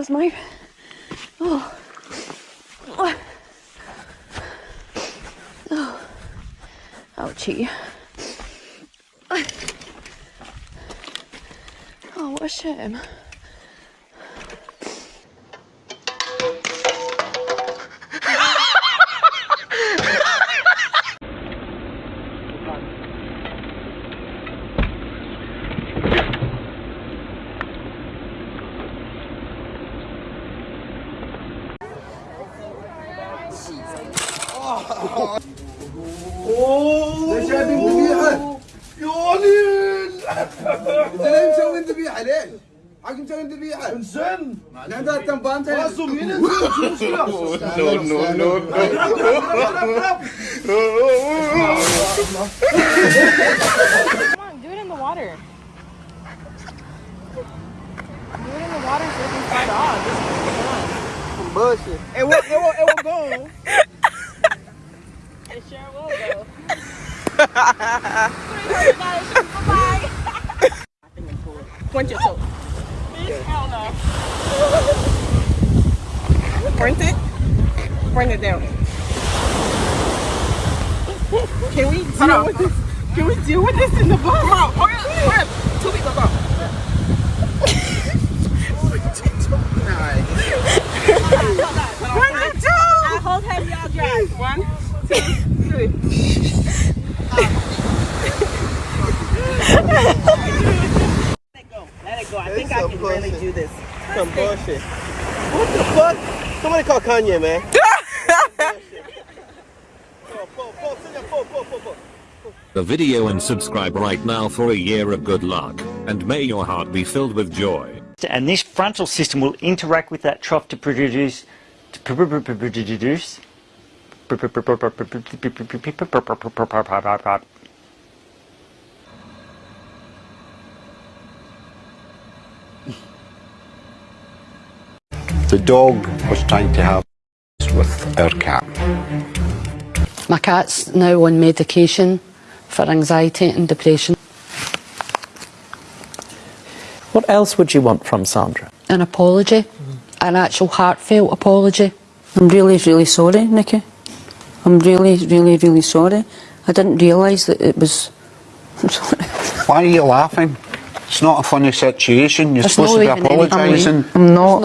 goes my. Oh. Oh. Oh. Ouchie. Oh, what a shame. جايبين ذبيحه يا ليل انت ليه مسوي ذبيحه ليش؟ حق مسوي ذبيحه انزين عندها تنبان شو المشكلة؟ Water. Do it in the water so it can off. Just bullshit it will, it will, it will go Point your toe. Hell no. Point it. Point it down. Can we deal with this? Can we deal with this in the bus? Come on, hurry up, hurry up. Two people go. One two. I hold head, y'all drive. One, two, three. Let it go. Let it go. I think I can really do this. some bullshit what the fuck somebody call Kanye man. The video and subscribe right now for a year of good luck, and may your heart be filled with joy. and this frontal system will interact with that trough to produce to produce The dog was trying to have with our cat. My cat's now on medication for anxiety and depression. What else would you want from Sandra? An apology, an actual heartfelt apology. I'm really, really sorry, Nikki. I'm really, really, really sorry. I didn't realise that it was. I'm sorry. Why are you laughing? It's not a funny situation. You're It's supposed not to be even any- apologising. I'm not.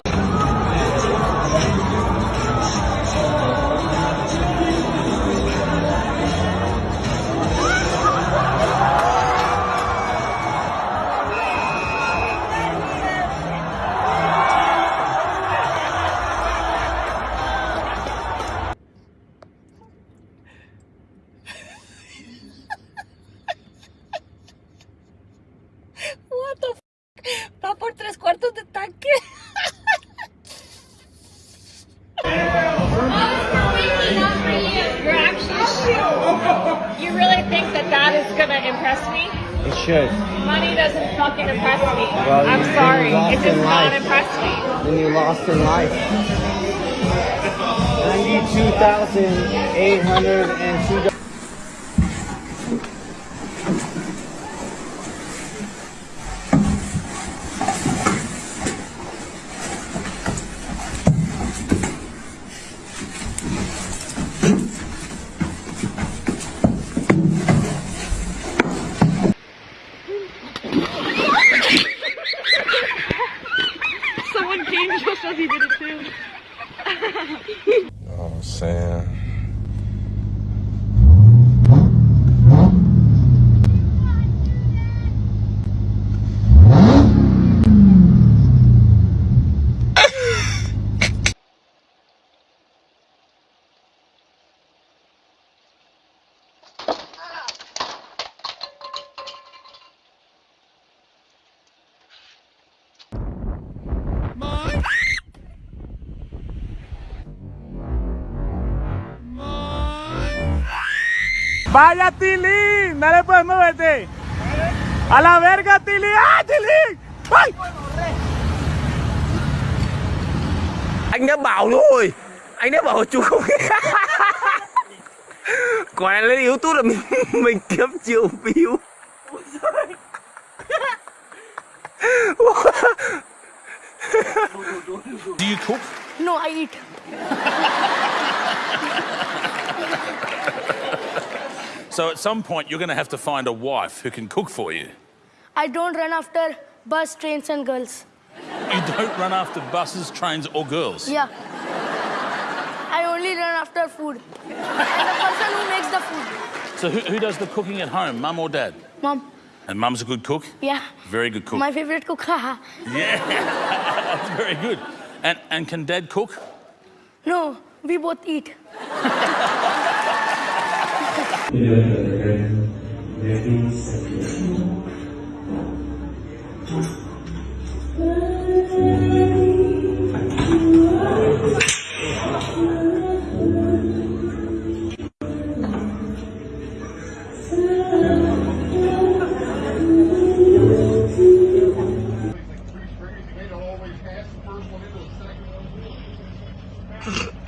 you really think that that is going to impress me? It should. Money doesn't fucking impress me. Well, I'm sorry. It does not life. impress me. Then you lost in life. 92,802 Oh, Sam. Vaya Tilín, dale pues, muévete. A la verga Tilín, ¡ah Tilín! ¡Ay! Anh đã bảo rồi. Anh đã bảo chú không. Quả này lên tố là mình mình kiếm triệu view. Do you cook? No, I eat. So at some point you're going to have to find a wife who can cook for you. I don't run after bus, trains, and girls. You don't run after buses, trains, or girls. Yeah. I only run after food. And the person who makes the food. So who, who does the cooking at home, mum or dad? Mum. And mum's a good cook? Yeah. Very good cook. My favorite cook. haha. Yeah, that's very good. And, and can dad cook? no, we both eat. I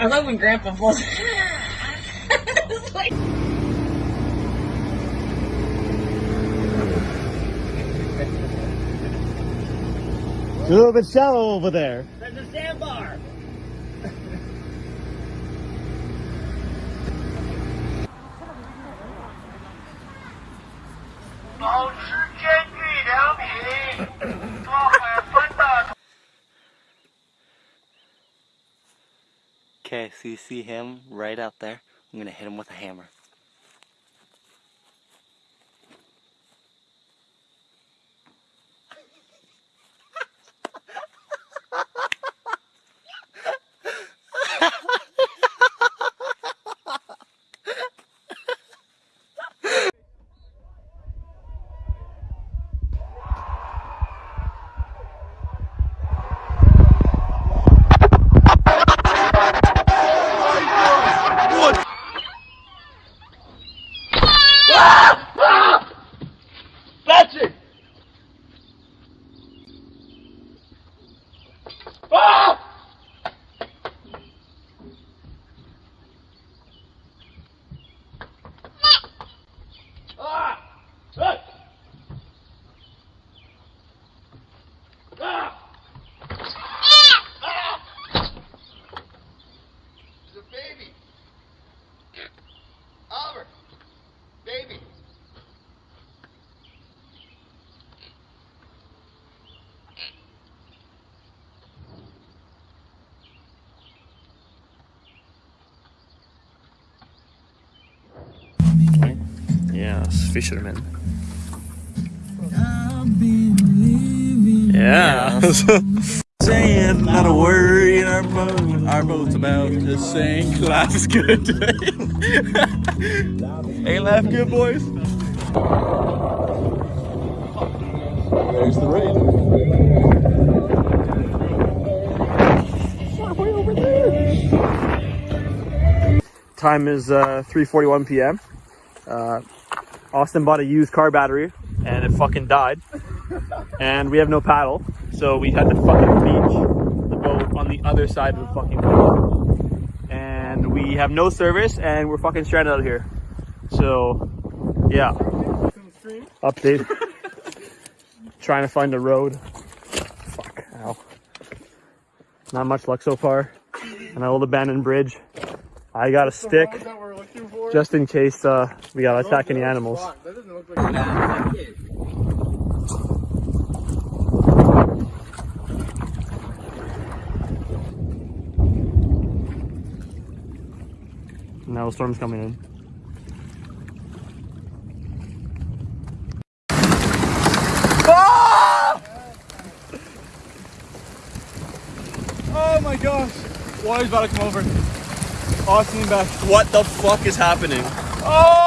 love when Grandpa falls. It's a little bit shallow over there. There's a sandbar. Okay, so you see him right out there? I'm gonna hit him with a hammer. Yeah, it's fishermen. Yeah. saying, not a word in our boat. Our boat's about to sink. Life's good. Ain't life good, boys? There's the rain. Time is uh, 3:41 p.m. Uh, Austin bought a used car battery and it fucking died. And we have no paddle, so we had to fucking beach the boat on the other side of the fucking boat. And we have no service and we're fucking stranded out here. So, yeah. Update. Trying to find a road. Fuck, ow. Not much luck so far. An old abandoned bridge. I got a stick just in case uh, we gotta attack any animals. Now the storm's coming in. Oh my gosh! Water's about to come over. Austin back. What the fuck is happening? Oh!